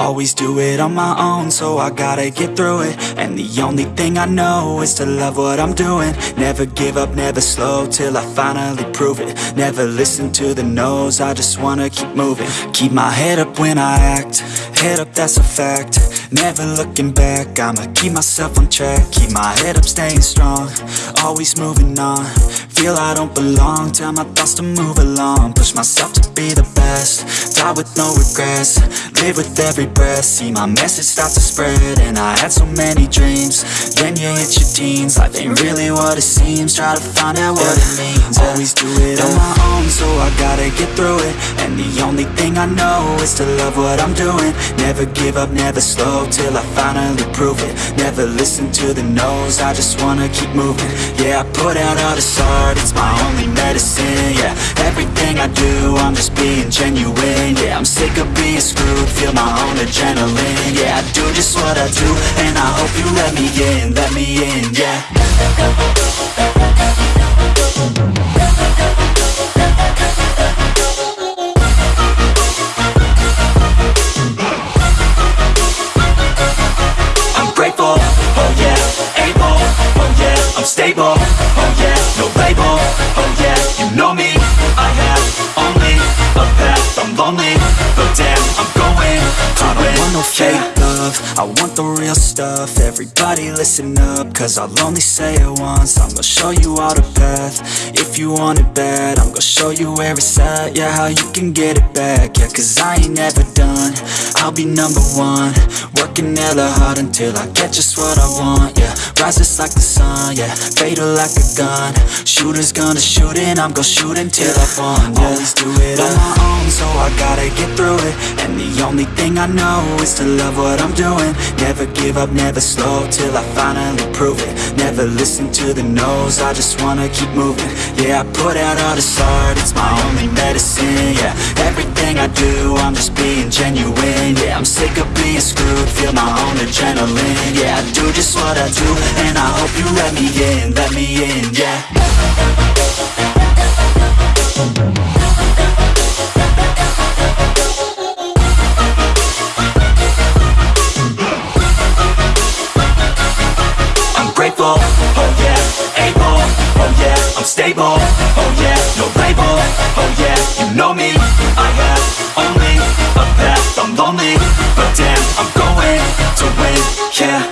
Always do it on my own, so I gotta get through it. And the only thing I know is to love what I'm doing. Never give up, never slow, till I finally prove it. Never listen to the no's, I just wanna keep moving. Keep my head up when I act, head up that's a fact. Never looking back, I'ma keep myself on track. Keep my head up, staying strong, always moving on Feel I don't belong, tell my thoughts to move along. Push myself to be the best, die with no regrets. Live with every breath, see my message start to spread And I had so many dreams, then you hit your teens. Life ain't really what it seems, try to find out what it means. Always do it on my own, gotta get through it. And the only thing I know is to love what I'm doing. Never give up, never slow, till I finally prove it. Never listen to the no's, I just wanna keep moving. Yeah, I put out all this art, it's my only medicine Yeah, everything I do, I'm just being genuine Yeah, I'm sick of being screwed, feel my own adrenaline Yeah, I do just what I do, and I hope you let me in, let me in, yeah I'm stable, oh yeah, no label, oh yeah, you know me, I have only a path, I'm lonely, but damn, I'm going. To I don't want no fake love, I want the real stuff, everybody listen up, cause I'll only say it once, I'm gonna show you all the path, if you want it bad, I'm gonna show you where it's at, yeah, how you can get it back, yeah, cause I ain't never done, I'll be number one, working hella hard until I get just what I want, rises like the sun, yeah, fatal like a gun, shooters gonna shoot and I'm gonna shoot until I won, yeah, always do it on my own, so I gotta get through it, and the only thing I know is to love what I'm doing, never give up, never slow, till I finally prove it, never listen to the no's, I just wanna keep moving, yeah, I put out all this art, it's my only medicine, yeah, everything I do, I'm just being genuine, feel my own adrenaline, yeah, I do just what I do, and I hope you let me in, let me in, yeah. I'm grateful, oh yeah, able, oh yeah, I'm stable, oh yeah, no label, oh yeah, you know me, yeah